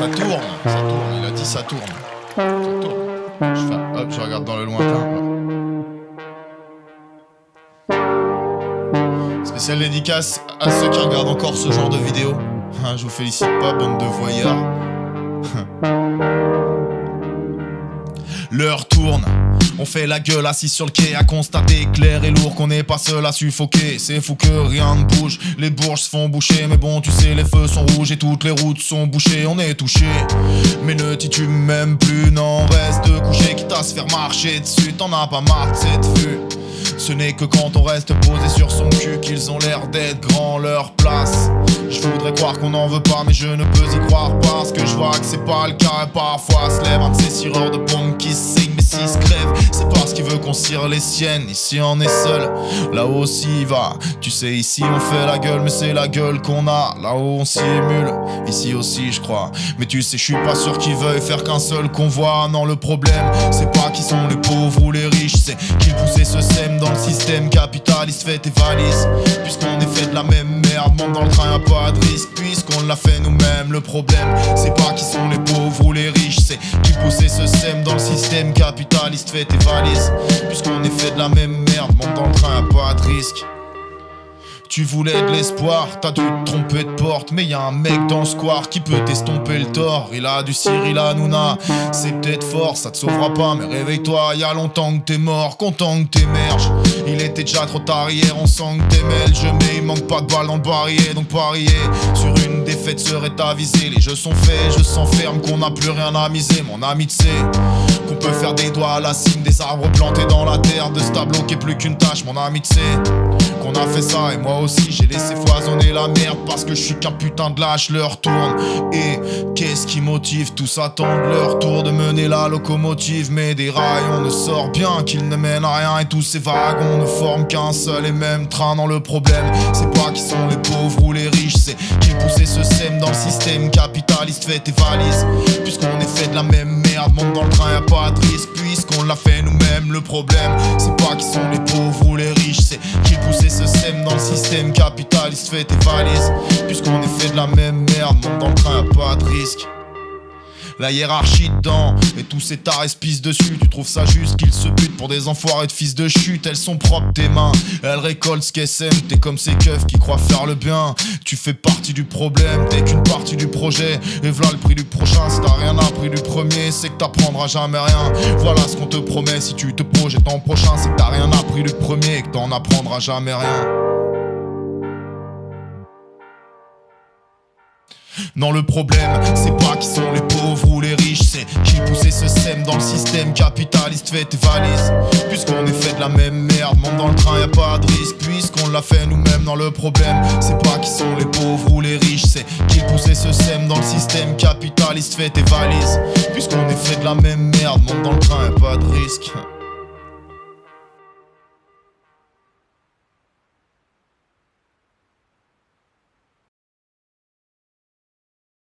Ça tourne, ça tourne, il a dit ça tourne. Ça tourne. Je hop, je regarde dans le lointain. Spécial dédicace à ceux qui regardent encore ce genre de vidéos. Hein, je vous félicite pas, bande de voyeurs. L'heure tourne, on fait la gueule assis sur le quai à constater clair et lourd qu'on n'est pas seul à suffoquer. C'est fou que rien ne bouge, les bourges se font boucher. Mais bon, tu sais, les feux sont rouges et toutes les routes sont bouchées. On est touché, mais ne titube même plus. Non, reste couché, quitte à se faire marcher dessus. T'en as pas marre de cette vue. Ce n'est que quand on reste posé sur son cul qu'ils ont l'air d'être grands leur place. Qu'on n'en veut pas, mais je ne peux y croire parce que je vois que c'est pas le cas. Et parfois se lève un de ces sireurs de pompe qui signe, mais s'il se crève, c'est parce qu'il veut qu'on cire les siennes. Ici on est seul, là-haut aussi il va. Tu sais, ici on fait la gueule, mais c'est la gueule qu'on a. Là-haut on simule, ici aussi je crois. Mais tu sais, je suis pas sûr qu'ils veuillent faire qu'un seul convoi. Non, le problème, c'est pas qui sont les pauvres ou les riches, c'est qu'ils poussaient ce sème dans le système capitaliste. Fais tes valises, puisqu'on est dans le train, y'a pas de risque, puisqu'on l'a fait nous-mêmes. Le problème, c'est pas qui sont les pauvres ou les riches, c'est qui poussaient ce sème dans le système capitaliste. Fais tes valises, puisqu'on est fait de la même merde. Monte dans le train, y'a pas de risque. Tu voulais de l'espoir, t'as dû te tromper de porte. Mais y a un mec dans le square qui peut t'estomper le tort. Il a du Cyril Hanouna, c'est peut-être fort, ça te sauvera pas. Mais réveille-toi, y a longtemps que t'es mort, content que t'émerges. Il était déjà trop tard hier, on sent que t'es Je Mais il manque pas de balles dans le barillet Donc parier sur une défaite serait avisé. Les jeux sont faits, je s'enferme qu'on n'a plus rien à miser. Mon ami sais qu'on peut faire des doigts à la cime Des arbres plantés dans la terre. De ce tableau qui est plus qu'une tâche Mon ami tu sais qu'on a fait ça. Et moi aussi j'ai laissé foisonner la merde parce que je suis qu'un putain de lâche, leur tourne. Et qu'est-ce qui motive tous attendent leur tour de mener la locomotive. Mais des rails on ne sort bien qu'ils ne mènent à rien. Et tous ces wagons ne forment qu'un seul et même train dans le problème. C'est pas qui sont les pauvres ou les riches, c'est qu'ils poussaient ce sème dans le système capitaliste. Fais tes valises, puisqu'on est fait de la même merde, monte dans le train, y'a pas de risque, puisqu'on l'a fait nous-mêmes. Le problème, c'est pas qui sont les pauvres ou les riches, c'est qu'ils poussaient ce sème dans le système capitaliste. Fais tes valises, La hiérarchie dedans Et tous ces pissent dessus. Tu trouves ça juste qu'ils se butent pour des enfoirés de fils de chute. Elles sont propres tes mains. Elles récoltent ce qu'elles sèment. T'es comme ces keufs qui croient faire le bien. Tu fais partie du problème T'es qu'une partie du projet. Et voilà le prix du prochain. Si t'as rien appris du premier C'est que t'apprendras jamais rien. Voilà ce qu'on te promet. Si tu te projettes en prochain C'est que t'as rien appris du premier Et que t'en apprendras jamais rien. Non le problème c'est pas qui sont les pauvres dans le système capitaliste Fais tes valises. Puisqu'on est fait de la même merde Monte dans le train y a pas de risque. Puisqu'on l'a fait nous-mêmes dans le problème C'est pas qui sont les pauvres ou les riches C'est qui poussaient ce sème dans le système capitaliste Fais tes valises. Puisqu'on est fait de la même merde Monte dans le train y a pas de risque